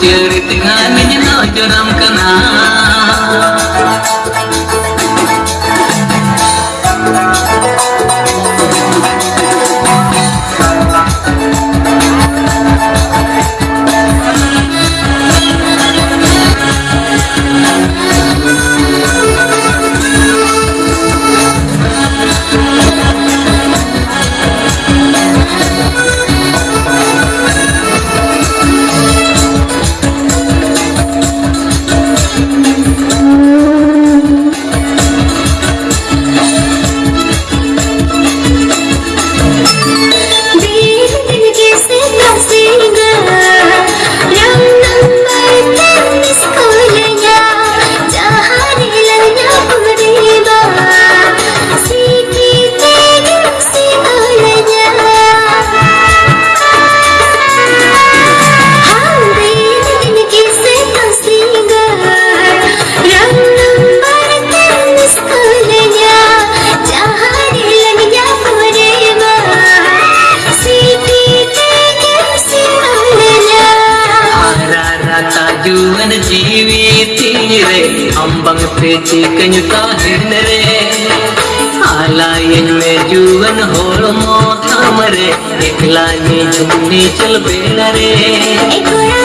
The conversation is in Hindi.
ᱪᱟᱹᱨᱤᱛ ᱜᱟᱱᱤᱧ ᱱᱚᱡᱚᱨᱟᱢ ᱠᱟᱱᱟ ജീവന ജീവി തീരെ അമ്പം പേച്ച് കഞ്ഞുകാഹിനരെ आलायन में जुवन होल मो हमरे एकला ने चल बेलरे एकरा